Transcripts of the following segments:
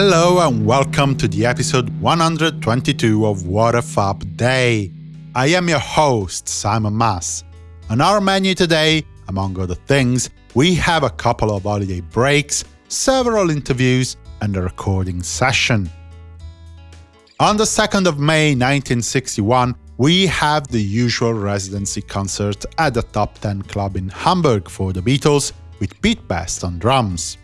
Hello and welcome to the episode 122 of What a Fab Day. I am your host, Simon Mas. On our menu today, among other things, we have a couple of holiday breaks, several interviews, and a recording session. On the 2nd of May 1961, we have the usual residency concert at the Top 10 Club in Hamburg for the Beatles, with Pete Best on drums.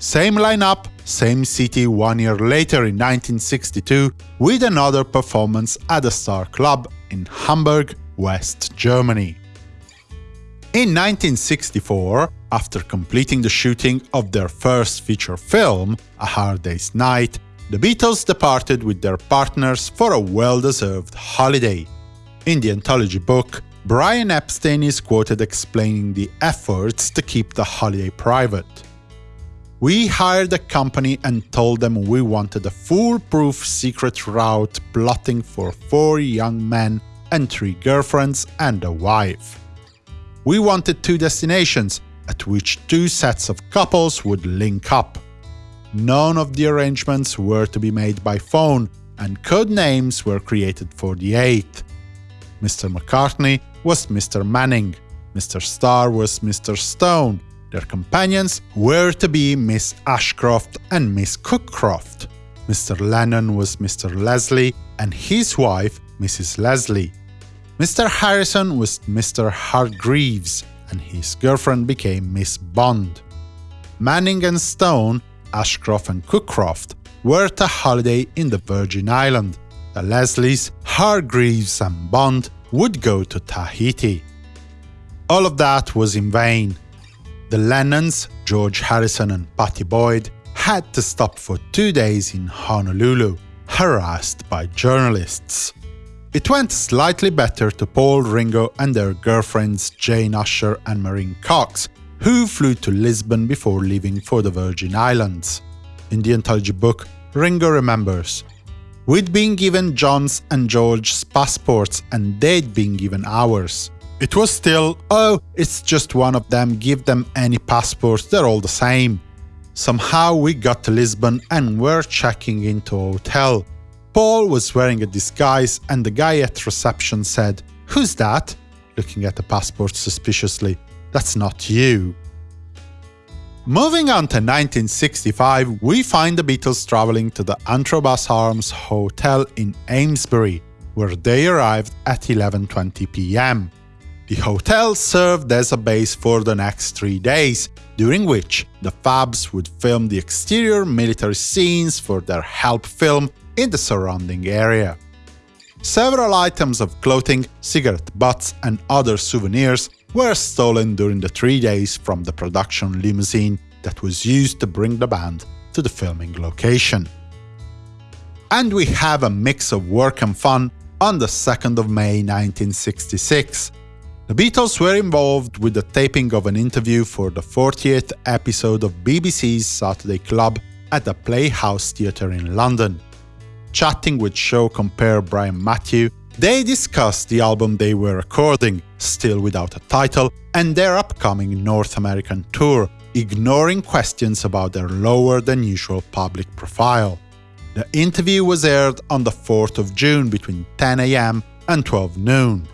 Same lineup, same city one year later in 1962, with another performance at the Star Club in Hamburg, West Germany. In 1964, after completing the shooting of their first feature film, A Hard Day's Night, the Beatles departed with their partners for a well-deserved holiday. In the anthology book, Brian Epstein is quoted explaining the efforts to keep the holiday private. We hired a company and told them we wanted a foolproof secret route plotting for four young men and three girlfriends and a wife. We wanted two destinations, at which two sets of couples would link up. None of the arrangements were to be made by phone, and code names were created for the eighth. Mr. McCartney was Mr. Manning, Mr. Starr was Mr. Stone, their companions were to be Miss Ashcroft and Miss Cookcroft. Mr. Lennon was Mr. Leslie and his wife Mrs. Leslie. Mr. Harrison was Mr. Hargreaves, and his girlfriend became Miss Bond. Manning and Stone Ashcroft and Cookcroft were to holiday in the Virgin Island. The Leslies, Hargreaves and Bond would go to Tahiti. All of that was in vain. The Lennons, George Harrison and Pattie Boyd, had to stop for two days in Honolulu, harassed by journalists. It went slightly better to Paul Ringo and their girlfriends Jane Asher and Maureen Cox, who flew to Lisbon before leaving for the Virgin Islands. In the anthology book, Ringo remembers, We'd been given John's and George's passports and they'd been given ours. It was still, oh, it's just one of them, give them any passports, they're all the same. Somehow we got to Lisbon and were checking into a hotel. Paul was wearing a disguise and the guy at reception said, Who's that? looking at the passport suspiciously. That's not you. Moving on to 1965, we find the Beatles traveling to the Antrobus Arms Hotel in Amesbury, where they arrived at 11.20 pm. The hotel served as a base for the next three days, during which the Fabs would film the exterior military scenes for their Help film in the surrounding area. Several items of clothing, cigarette butts and other souvenirs were stolen during the three days from the production limousine that was used to bring the band to the filming location. And we have a mix of work and fun on the 2nd of May 1966. The Beatles were involved with the taping of an interview for the 40th episode of BBC's Saturday Club at the Playhouse Theatre in London. Chatting with show compare Brian Matthew, they discussed the album they were recording, still without a title, and their upcoming North American tour, ignoring questions about their lower-than-usual public profile. The interview was aired on the 4th of June between 10am and 12 noon.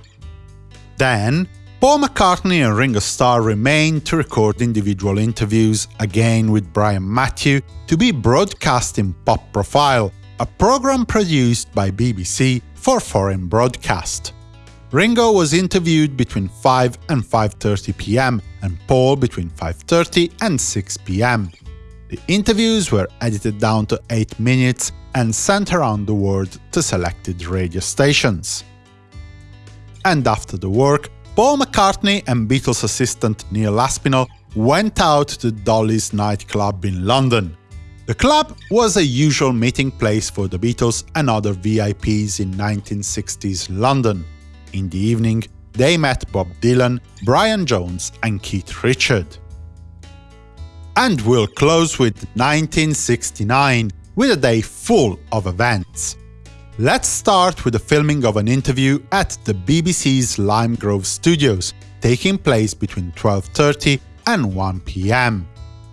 Then, Paul McCartney and Ringo Starr remained to record individual interviews, again with Brian Matthew, to be broadcast in Pop Profile, a program produced by BBC for foreign broadcast. Ringo was interviewed between 5 and 5.30 pm and Paul between 5.30 and 6 pm. The interviews were edited down to 8 minutes and sent around the world to selected radio stations. And after the work, Paul McCartney and Beatles assistant Neil Aspinall went out to Dolly's nightclub in London. The club was a usual meeting place for the Beatles and other VIPs in 1960s London. In the evening, they met Bob Dylan, Brian Jones and Keith Richard. And we'll close with 1969, with a day full of events. Let's start with the filming of an interview at the BBC's Lime Grove studios, taking place between 12.30 and 1 pm.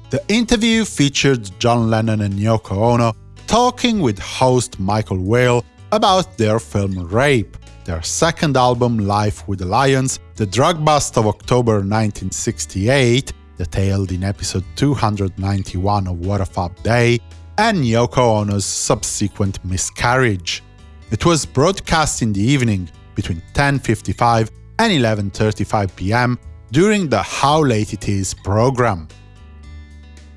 The interview featured John Lennon and Yoko Ono talking with host Michael Wale about their film Rape, their second album Life with the Lions, the drug bust of October 1968, detailed in episode 291 of What a Fab Day, and Yoko Ono's subsequent miscarriage. It was broadcast in the evening, between 10.55 and 11.35 pm, during the How Late It Is program.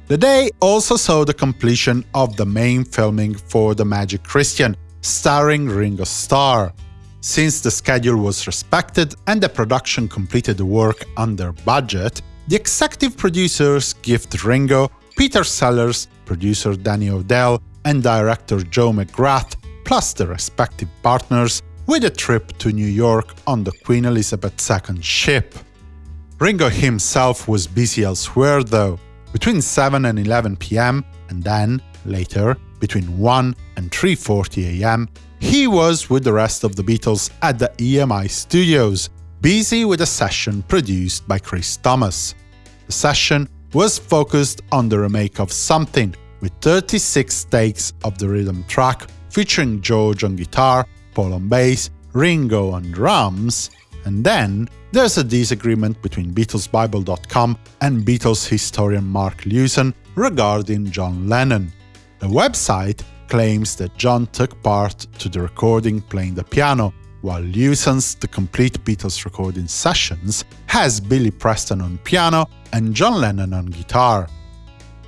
The day also saw the completion of the main filming for The Magic Christian, starring Ringo Starr. Since the schedule was respected and the production completed the work under budget, the executive producers gift Ringo, Peter Sellers, producer Danny O'Dell, and director Joe McGrath, plus the respective partners, with a trip to New York on the Queen Elizabeth II ship. Ringo himself was busy elsewhere, though, between 7 and 11 pm, and then, later, between 1 and 3.40 am, he was with the rest of the Beatles at the EMI studios, busy with a session produced by Chris Thomas. The session was focused on the remake of Something, with 36 takes of the rhythm track featuring George on guitar, Paul on bass, Ringo on drums, and then there's a disagreement between BeatlesBible.com and Beatles historian Mark Lewisohn regarding John Lennon. The website claims that John took part to the recording playing the piano, while Lewisohn's The Complete Beatles Recording Sessions has Billy Preston on piano and John Lennon on guitar.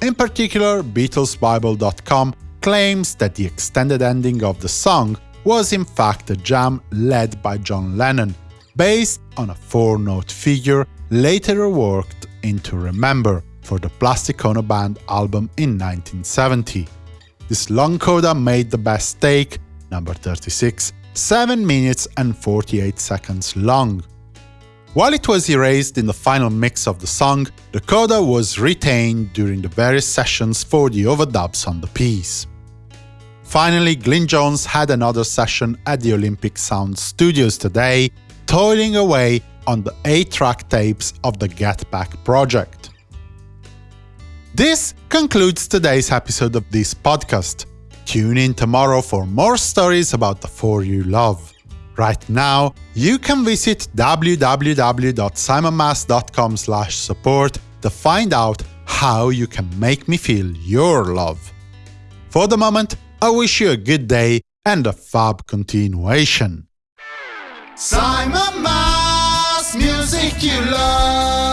In particular, BeatlesBible.com claims that the extended ending of the song was in fact a jam led by John Lennon, based on a four-note figure later reworked into Remember for the Plastic Ono Band album in 1970. This long coda made the best take, number 36, 7 minutes and 48 seconds long. While it was erased in the final mix of the song, the coda was retained during the various sessions for the overdubs on the piece. Finally, Glyn Johns had another session at the Olympic Sound Studios today, toiling away on the 8-track tapes of the Get Back project. This concludes today's episode of this podcast. Tune in tomorrow for more stories about the four you love. Right now, you can visit www.simonmas.com support to find out how you can make me feel your love. For the moment, I wish you a good day and a fab continuation. Simon Mas, music you love.